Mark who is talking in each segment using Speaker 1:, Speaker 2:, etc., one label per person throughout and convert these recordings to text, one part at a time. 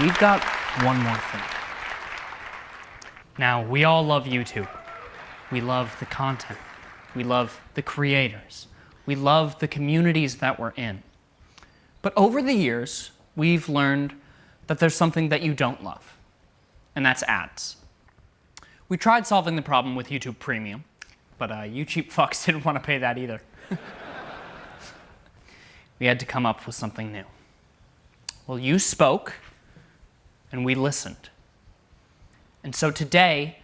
Speaker 1: we've got one more thing. Now, we all love YouTube. We love the content. We love the creators. We love the communities that we're in. But over the years, we've learned that there's something that you don't love, and that's ads. We tried solving the problem with YouTube Premium, but uh, you cheap fucks didn't want to pay that either. we had to come up with something new. Well, you spoke, and we listened. And so today,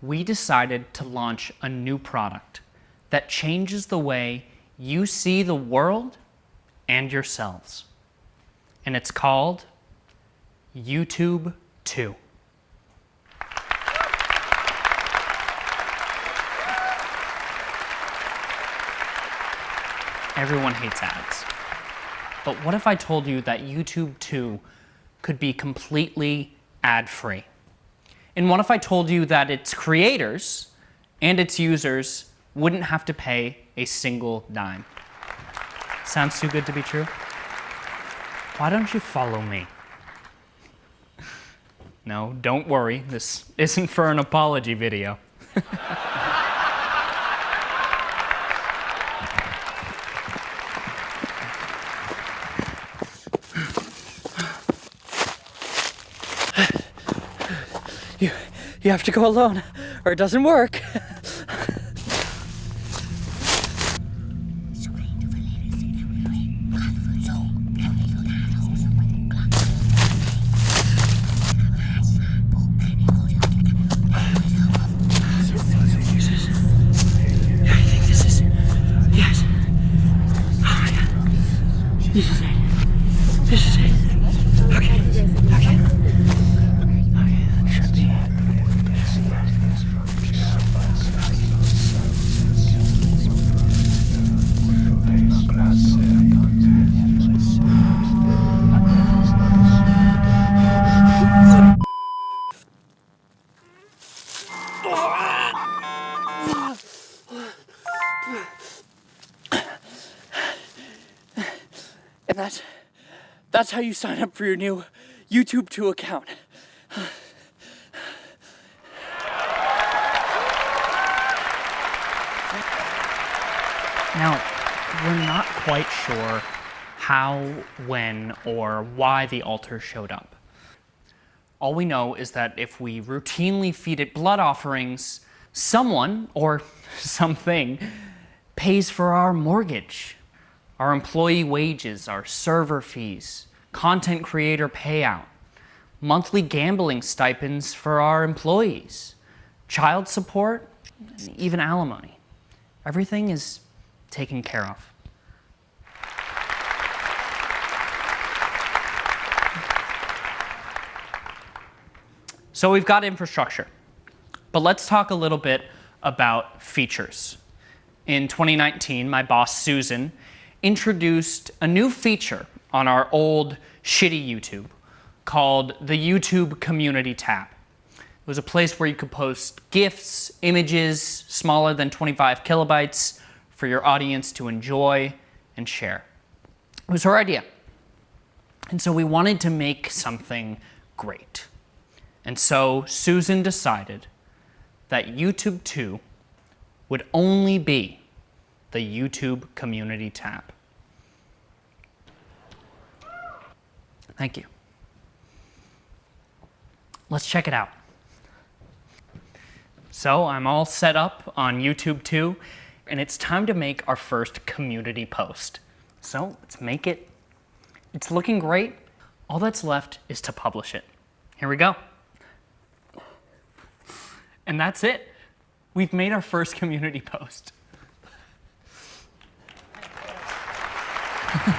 Speaker 1: we decided to launch a new product that changes the way you see the world and yourselves. And it's called YouTube 2. Everyone hates ads. But what if I told you that YouTube 2 could be completely ad-free? And what if I told you that its creators and its users wouldn't have to pay a single dime? Sounds too good to be true? Why don't you follow me? No, don't worry, this isn't for an apology video. You, you have to go alone, or it doesn't work. And that's, that's how you sign up for your new YouTube 2 account. Now, we're not quite sure how, when, or why the altar showed up. All we know is that if we routinely feed it blood offerings, someone, or something, pays for our mortgage, our employee wages, our server fees, content creator payout, monthly gambling stipends for our employees, child support, even alimony. Everything is taken care of. So we've got infrastructure, but let's talk a little bit about features. In 2019, my boss, Susan, introduced a new feature on our old shitty YouTube called the YouTube Community tab. It was a place where you could post GIFs, images smaller than 25 kilobytes for your audience to enjoy and share. It was her idea. And so we wanted to make something great. And so Susan decided that YouTube 2 would only be the YouTube Community tab. Thank you. Let's check it out. So I'm all set up on YouTube 2, and it's time to make our first community post. So let's make it. It's looking great. All that's left is to publish it. Here we go. And that's it. We've made our first community post.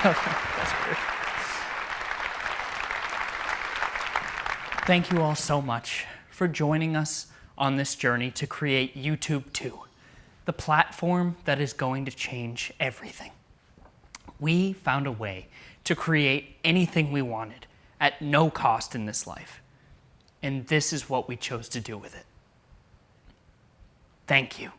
Speaker 1: Thank you all so much for joining us on this journey to create YouTube 2, the platform that is going to change everything. We found a way to create anything we wanted at no cost in this life. And this is what we chose to do with it. Thank you.